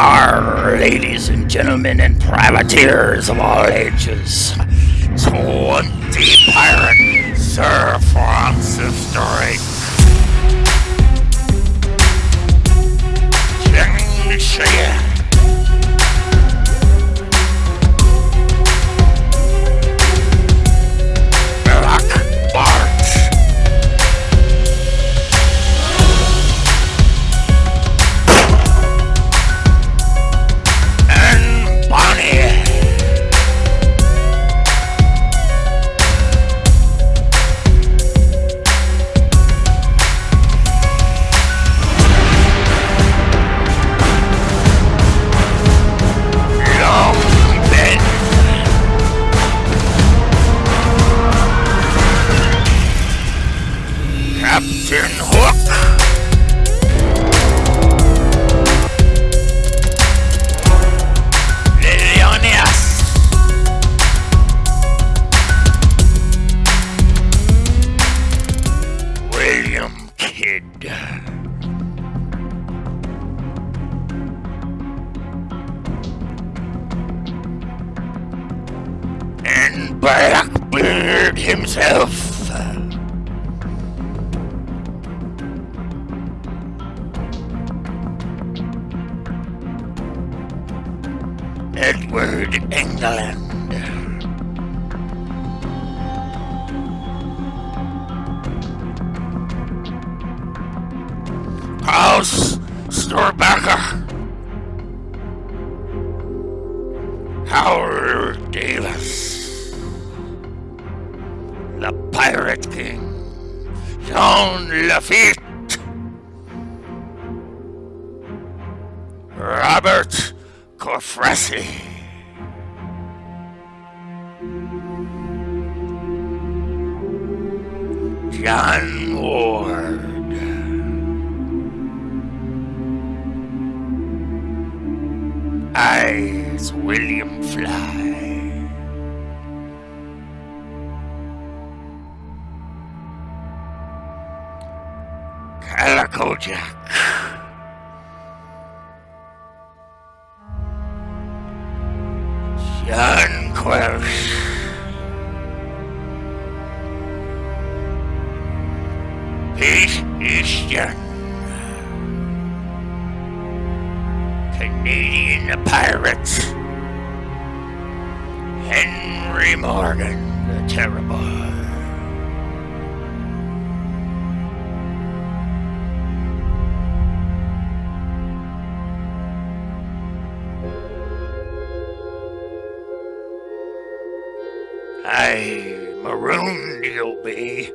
Ladies and gentlemen and privateers of all ages. Twenty pirate Sir Francis Drake. Captain Hook. Leonidas. William Kidd. And Blackbeard himself. Edward England. Klaus Störtebeker. Howard Davis. The Pirate King. Jean Lafitte. Robert Cofresi. John Ward. Eyes William Fly. Calico Jack. John Quelch. Pete Easton. Canadian Pirates. Henry Morgan the Terrible. I marooned you'll be.